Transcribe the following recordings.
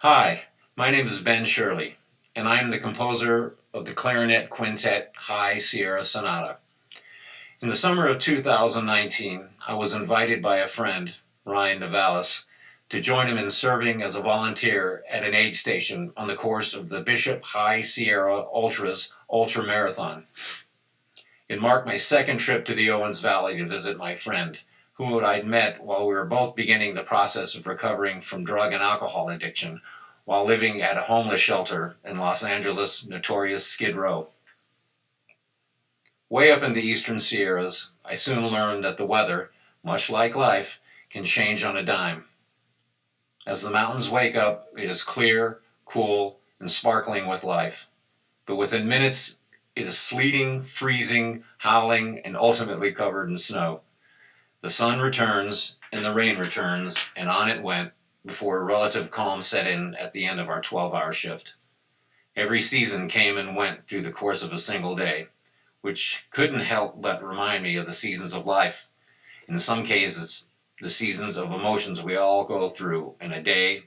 Hi, my name is Ben Shirley, and I am the composer of the Clarinet Quintet High Sierra Sonata. In the summer of 2019, I was invited by a friend, Ryan Navalis, to join him in serving as a volunteer at an aid station on the course of the Bishop High Sierra Ultras Ultra Marathon. It marked my second trip to the Owens Valley to visit my friend, who I'd met while we were both beginning the process of recovering from drug and alcohol addiction while living at a homeless shelter in Los Angeles' notorious Skid Row. Way up in the eastern Sierras, I soon learned that the weather, much like life, can change on a dime. As the mountains wake up, it is clear, cool, and sparkling with life. But within minutes, it is sleeting, freezing, howling, and ultimately covered in snow. The sun returns, and the rain returns, and on it went, before a relative calm set in at the end of our 12-hour shift. Every season came and went through the course of a single day, which couldn't help but remind me of the seasons of life. In some cases, the seasons of emotions we all go through in a day,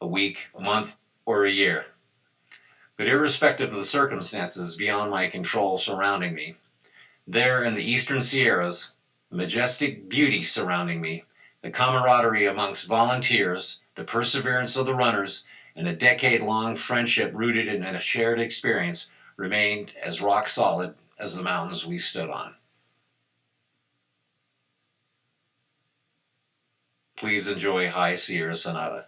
a week, a month, or a year. But irrespective of the circumstances beyond my control surrounding me, there in the eastern Sierras, majestic beauty surrounding me, the camaraderie amongst volunteers, the perseverance of the runners, and a decade-long friendship rooted in a shared experience remained as rock solid as the mountains we stood on. Please enjoy High Sierra Sonata.